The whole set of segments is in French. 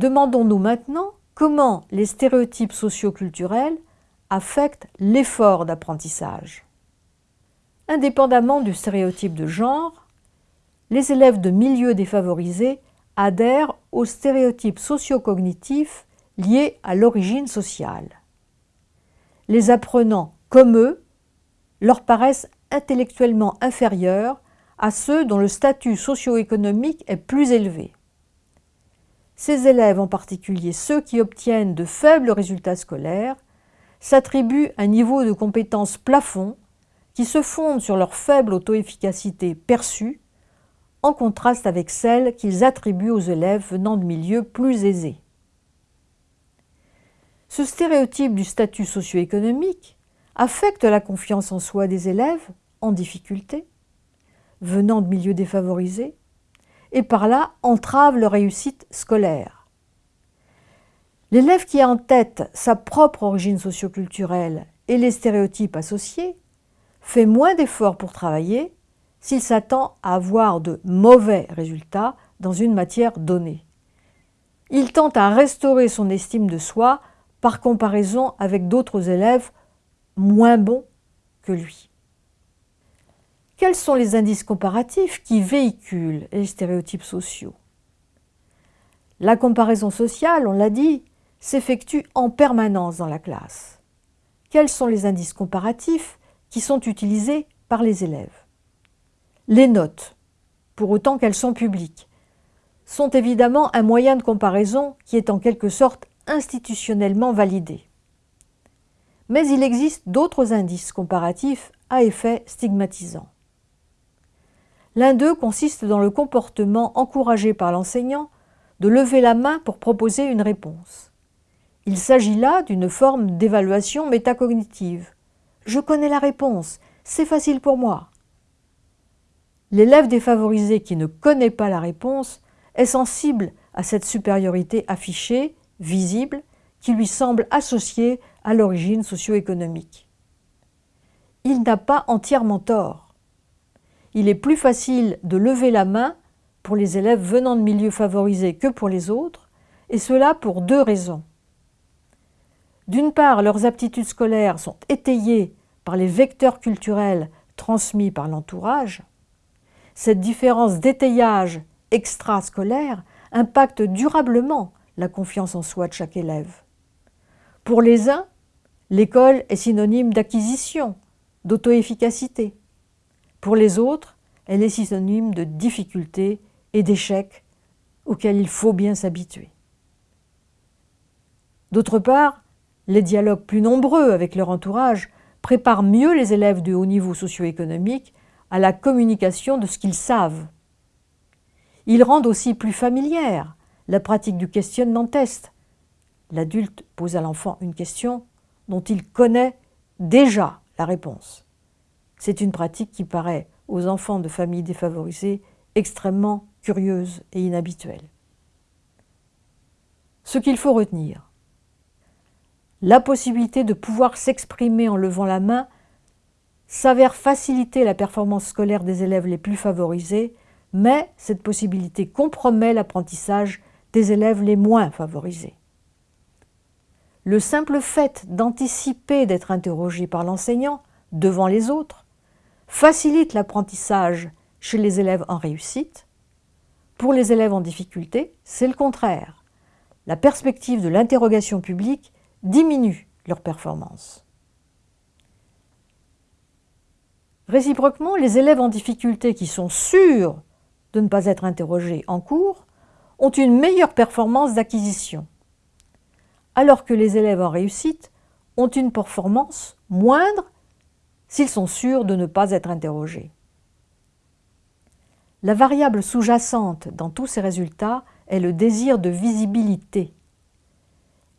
Demandons-nous maintenant comment les stéréotypes socioculturels affectent l'effort d'apprentissage. Indépendamment du stéréotype de genre, les élèves de milieux défavorisés adhèrent aux stéréotypes socio-cognitifs liés à l'origine sociale. Les apprenants, comme eux, leur paraissent intellectuellement inférieurs à ceux dont le statut socio-économique est plus élevé. Ces élèves, en particulier ceux qui obtiennent de faibles résultats scolaires, s'attribuent un niveau de compétence plafond qui se fonde sur leur faible auto-efficacité perçue, en contraste avec celle qu'ils attribuent aux élèves venant de milieux plus aisés. Ce stéréotype du statut socio-économique affecte la confiance en soi des élèves en difficulté, venant de milieux défavorisés, et par là entrave leur réussite scolaire. L'élève qui a en tête sa propre origine socioculturelle et les stéréotypes associés fait moins d'efforts pour travailler s'il s'attend à avoir de mauvais résultats dans une matière donnée. Il tente à restaurer son estime de soi par comparaison avec d'autres élèves moins bons que lui. Quels sont les indices comparatifs qui véhiculent les stéréotypes sociaux? La comparaison sociale, on l'a dit, s'effectue en permanence dans la classe. Quels sont les indices comparatifs qui sont utilisés par les élèves? Les notes, pour autant qu'elles sont publiques, sont évidemment un moyen de comparaison qui est en quelque sorte institutionnellement validé. Mais il existe d'autres indices comparatifs à effet stigmatisant. L'un d'eux consiste dans le comportement encouragé par l'enseignant de lever la main pour proposer une réponse. Il s'agit là d'une forme d'évaluation métacognitive. Je connais la réponse, c'est facile pour moi. L'élève défavorisé qui ne connaît pas la réponse est sensible à cette supériorité affichée, visible, qui lui semble associée à l'origine socio-économique. Il n'a pas entièrement tort. Il est plus facile de lever la main pour les élèves venant de milieux favorisés que pour les autres, et cela pour deux raisons. D'une part, leurs aptitudes scolaires sont étayées par les vecteurs culturels transmis par l'entourage. Cette différence d'étayage extrascolaire impacte durablement la confiance en soi de chaque élève. Pour les uns, l'école est synonyme d'acquisition, d'auto-efficacité. Pour les autres, elle est synonyme de difficulté et d'échec auxquels il faut bien s'habituer. D'autre part, les dialogues plus nombreux avec leur entourage préparent mieux les élèves de haut niveau socio-économique à la communication de ce qu'ils savent. Ils rendent aussi plus familière la pratique du questionnement-test. L'adulte pose à l'enfant une question dont il connaît déjà la réponse. C'est une pratique qui paraît aux enfants de familles défavorisées extrêmement curieuse et inhabituelle. Ce qu'il faut retenir, la possibilité de pouvoir s'exprimer en levant la main s'avère faciliter la performance scolaire des élèves les plus favorisés, mais cette possibilité compromet l'apprentissage des élèves les moins favorisés. Le simple fait d'anticiper d'être interrogé par l'enseignant devant les autres facilite l'apprentissage chez les élèves en réussite. Pour les élèves en difficulté, c'est le contraire. La perspective de l'interrogation publique diminue leur performance. Réciproquement, les élèves en difficulté qui sont sûrs de ne pas être interrogés en cours ont une meilleure performance d'acquisition, alors que les élèves en réussite ont une performance moindre s'ils sont sûrs de ne pas être interrogés. La variable sous-jacente dans tous ces résultats est le désir de visibilité.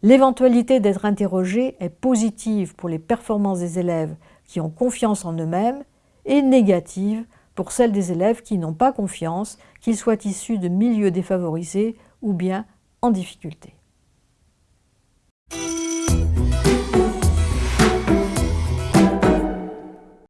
L'éventualité d'être interrogé est positive pour les performances des élèves qui ont confiance en eux-mêmes et négative pour celles des élèves qui n'ont pas confiance, qu'ils soient issus de milieux défavorisés ou bien en difficulté.